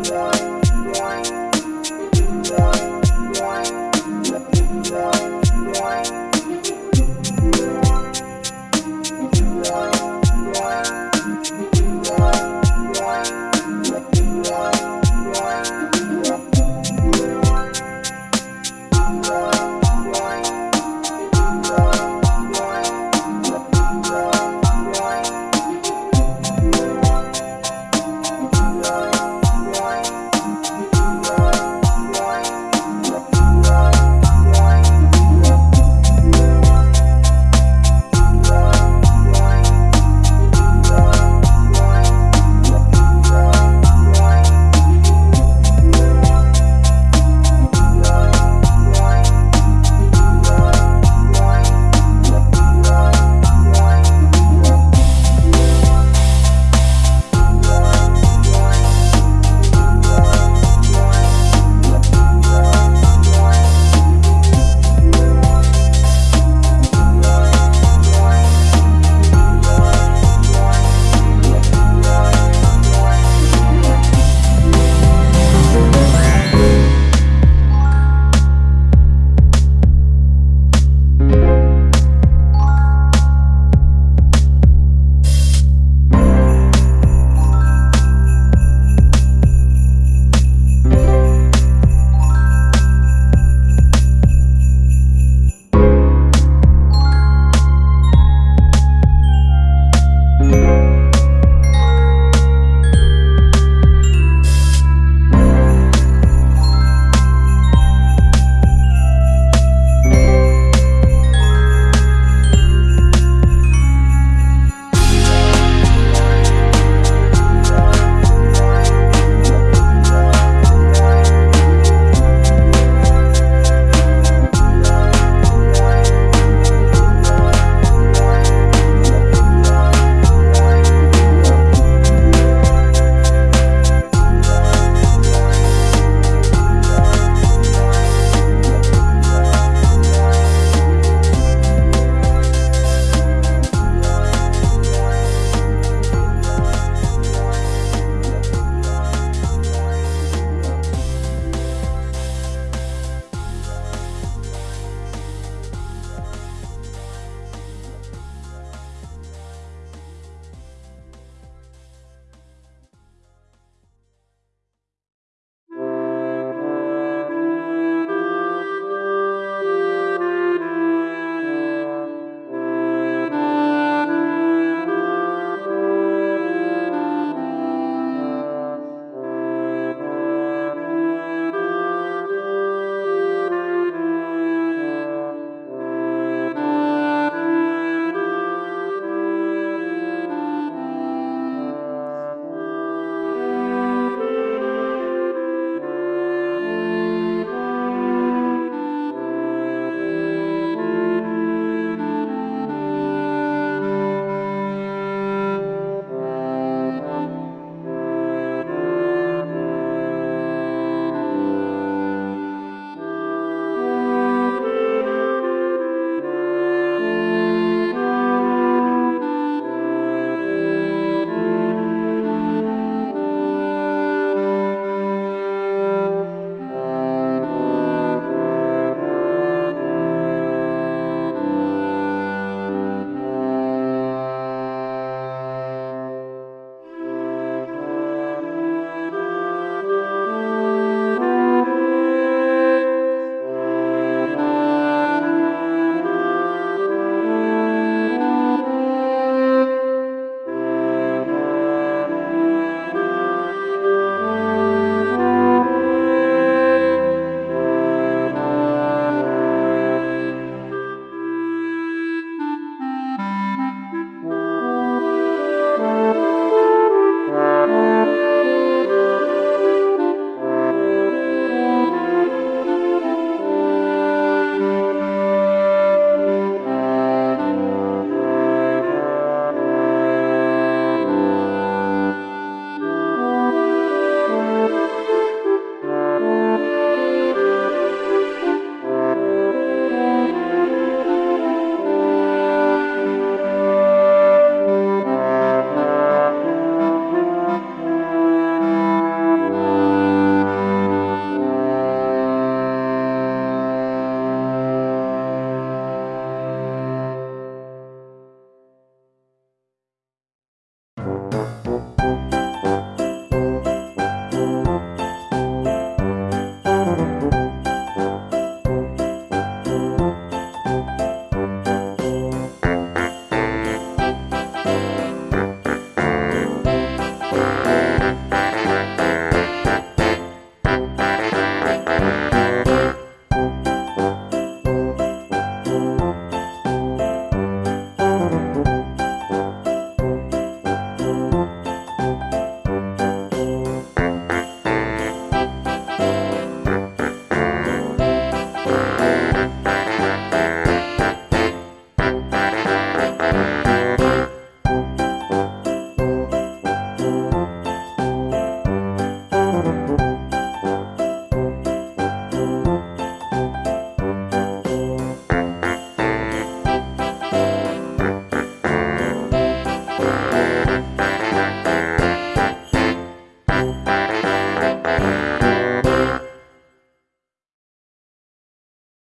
Bye.